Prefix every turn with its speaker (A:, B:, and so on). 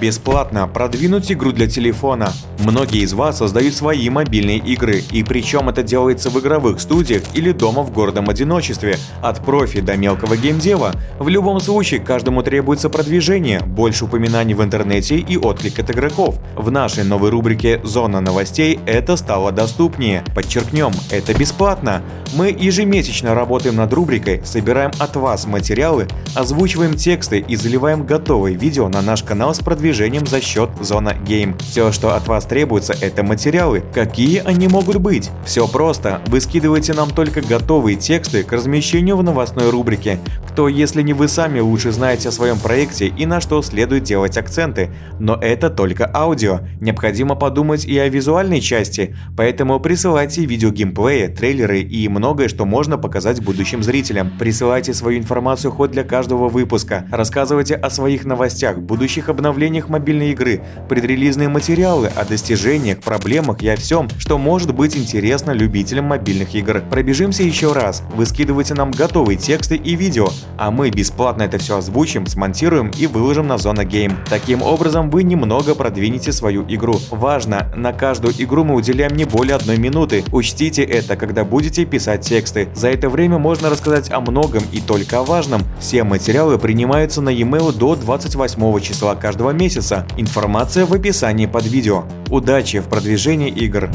A: Бесплатно продвинуть игру для телефона. Многие из вас создают свои мобильные игры, и причем это делается в игровых студиях или дома в гордом одиночестве, от профи до мелкого геймдева. В любом случае, каждому требуется продвижение, больше упоминаний в интернете и отклик от игроков. В нашей новой рубрике «Зона новостей» это стало доступнее. Подчеркнем, это бесплатно. Мы ежемесячно работаем над рубрикой, собираем от вас материалы, озвучиваем тексты и заливаем готовые видео на наш канал с продвижением за счет Зона Game. Все, что от вас требуется, это материалы. Какие они могут быть? Все просто. Вы скидываете нам только готовые тексты к размещению в новостной рубрике. Кто, если не вы сами, лучше знаете о своем проекте и на что следует делать акценты. Но это только аудио. Необходимо подумать и о визуальной части, поэтому присылайте видео геймплея, трейлеры и многое, что можно показать будущим зрителям. Присылайте свою информацию хоть для каждого выпуска. Рассказывайте о своих новостях, будущих обновлениях мобильной игры, предрелизные материалы о достижениях, проблемах и о всем, что может быть интересно любителям мобильных игр. Пробежимся еще раз. Вы скидываете нам готовые тексты и видео, а мы бесплатно это все озвучим, смонтируем и выложим на Зона Game. Таким образом вы немного продвинете свою игру. Важно, на каждую игру мы уделяем не более одной минуты. Учтите это, когда будете писать тексты. За это время можно рассказать о многом и только о важном. Все материалы принимаются на e-mail до 28 числа каждого месяца. Информация в описании под видео. Удачи в продвижении игр!